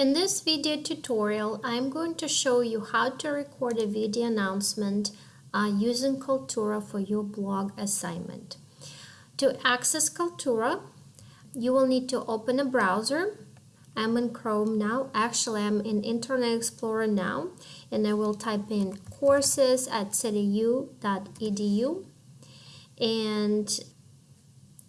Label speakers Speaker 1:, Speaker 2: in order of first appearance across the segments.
Speaker 1: In this video tutorial, I'm going to show you how to record a video announcement uh, using Kaltura for your blog assignment. To access Kaltura, you will need to open a browser. I'm in Chrome now. Actually, I'm in Internet Explorer now, and I will type in courses at cityu.edu. And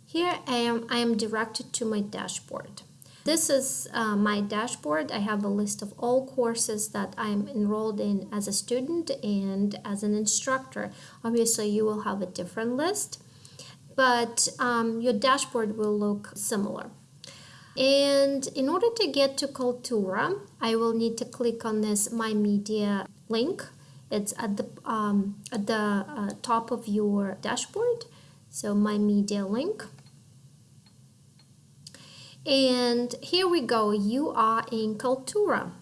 Speaker 1: here I am, I am directed to my dashboard. This is uh, my dashboard. I have a list of all courses that I'm enrolled in as a student and as an instructor. Obviously, you will have a different list, but um, your dashboard will look similar. And in order to get to Kaltura, I will need to click on this My Media link. It's at the, um, at the uh, top of your dashboard. So My Media link. And here we go, you are in Kaltura.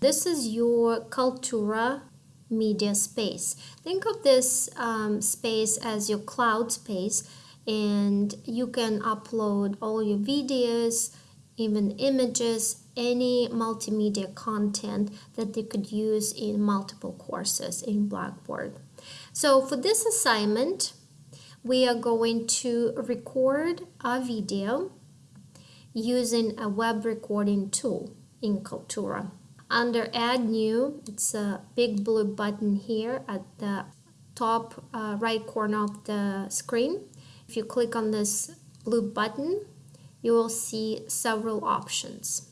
Speaker 1: This is your Kaltura media space. Think of this um, space as your cloud space and you can upload all your videos, even images, any multimedia content that they could use in multiple courses in Blackboard. So for this assignment, we are going to record a video using a web recording tool in Kaltura. Under Add New, it's a big blue button here at the top uh, right corner of the screen. If you click on this blue button, you will see several options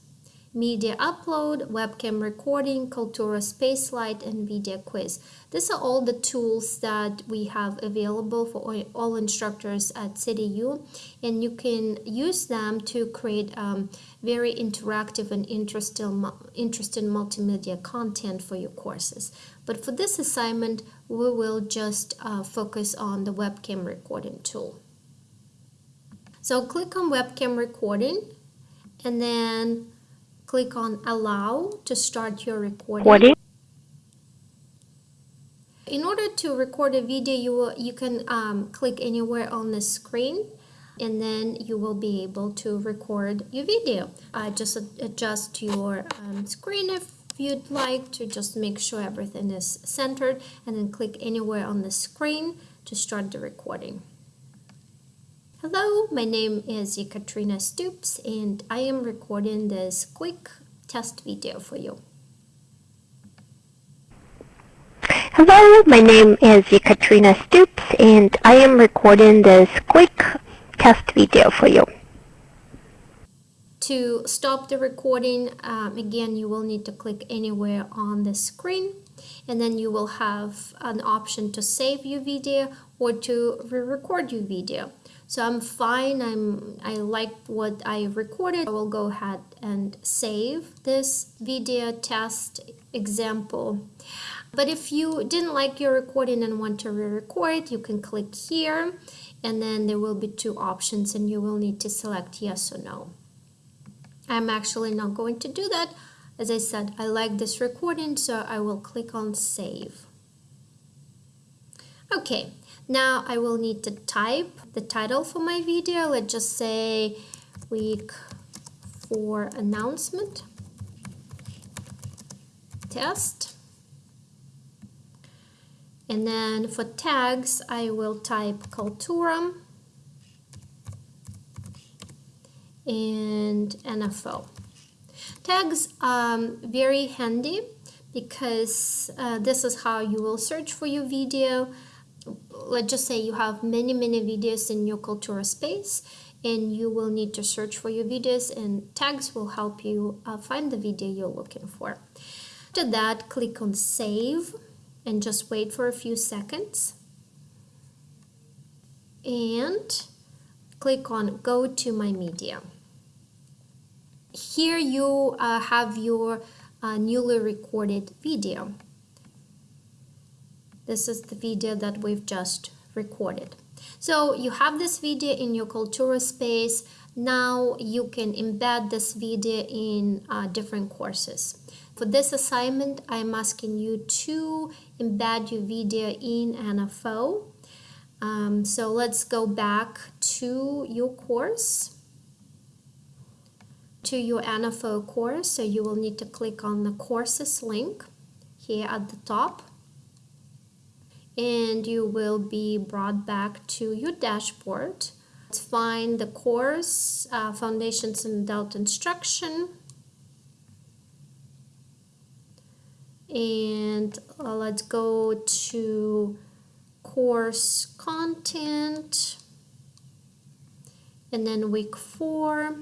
Speaker 1: media upload, webcam recording, Kaltura Spacelight, and video quiz. These are all the tools that we have available for all instructors at CityU, and you can use them to create um, very interactive and interesting, interesting multimedia content for your courses. But for this assignment, we will just uh, focus on the webcam recording tool. So click on webcam recording and then click on allow to start your recording. In order to record a video, you, will, you can um, click anywhere on the screen and then you will be able to record your video. Uh, just adjust your um, screen if you'd like to just make sure everything is centered and then click anywhere on the screen to start the recording. Hello, my name is Ekaterina Stoops and I am recording this quick test video for you.
Speaker 2: Hello, my name is Ekaterina Stoops and I am recording this quick test video for you.
Speaker 1: To stop the recording, um, again, you will need to click anywhere on the screen and then you will have an option to save your video or to re-record your video. So I'm fine. I'm I like what I recorded. I will go ahead and save this video test example. But if you didn't like your recording and want to re-record, you can click here and then there will be two options and you will need to select yes or no. I'm actually not going to do that. As I said, I like this recording, so I will click on save. Okay, now I will need to type the title for my video. Let's just say week four announcement test. And then for tags, I will type culturum and NFO. Tags um very handy because uh, this is how you will search for your video let's just say you have many, many videos in your Kaltura space and you will need to search for your videos and tags will help you uh, find the video you're looking for. After that, click on save and just wait for a few seconds. And click on go to my media. Here you uh, have your uh, newly recorded video. This is the video that we've just recorded. So you have this video in your Kaltura space. Now you can embed this video in uh, different courses. For this assignment, I'm asking you to embed your video in NFO. Um, so let's go back to your course. to your NFO course. So you will need to click on the courses link here at the top and you will be brought back to your dashboard. Let's find the course, uh, Foundations in Adult Instruction. And uh, let's go to course content. And then week four,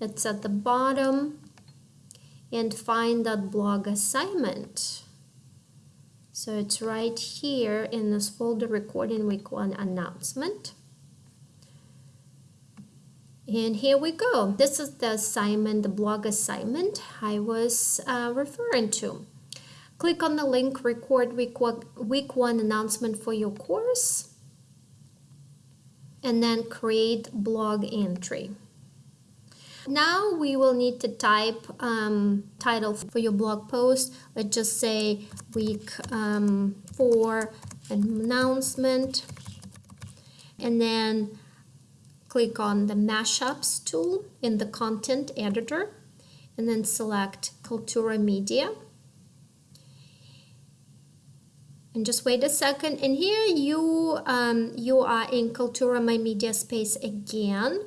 Speaker 1: it's at the bottom. And find that blog assignment. So it's right here in this folder recording week one announcement. And here we go. This is the assignment, the blog assignment I was uh, referring to. Click on the link record week one, week one announcement for your course and then create blog entry. Now we will need to type um, title for your blog post. Let's just say week um, four announcement and then click on the mashups tool in the content editor and then select Kaltura Media. And just wait a second. And here you um, you are in Kaltura My Media space again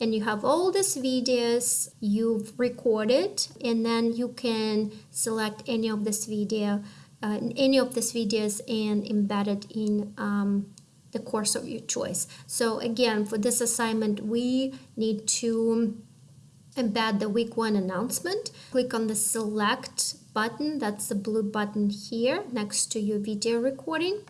Speaker 1: and you have all these videos you've recorded and then you can select any of this video uh, any of these videos and embed it in um, the course of your choice. So again for this assignment we need to embed the week one announcement. Click on the select button that's the blue button here next to your video recording.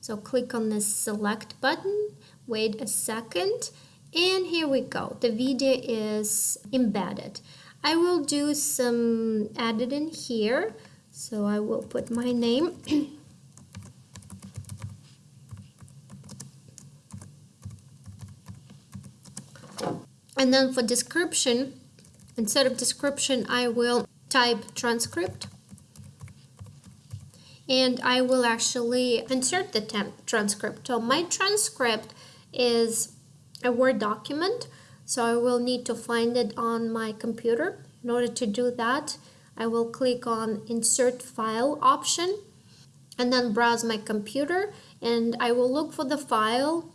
Speaker 1: So click on the select button wait a second and here we go. The video is embedded. I will do some editing here. So I will put my name. And then for description instead of description I will type transcript. And I will actually insert the transcript. So my transcript is a Word document. So I will need to find it on my computer. In order to do that, I will click on Insert File option and then browse my computer and I will look for the file,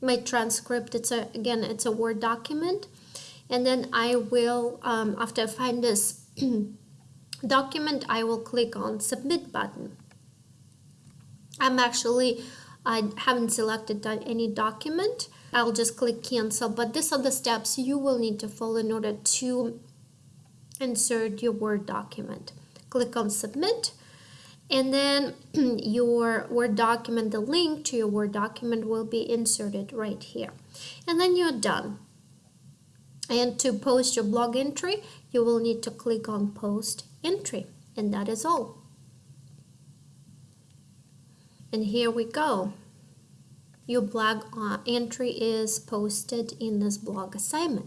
Speaker 1: my transcript. It's a Again, it's a Word document. And then I will, um, after I find this document, I will click on Submit button. I'm actually, I haven't selected any document I'll just click cancel but these are the steps you will need to follow in order to insert your Word document. Click on submit and then your Word document, the link to your Word document will be inserted right here. And then you're done. And to post your blog entry, you will need to click on post entry and that is all. And here we go. Your blog uh, entry is posted in this blog assignment.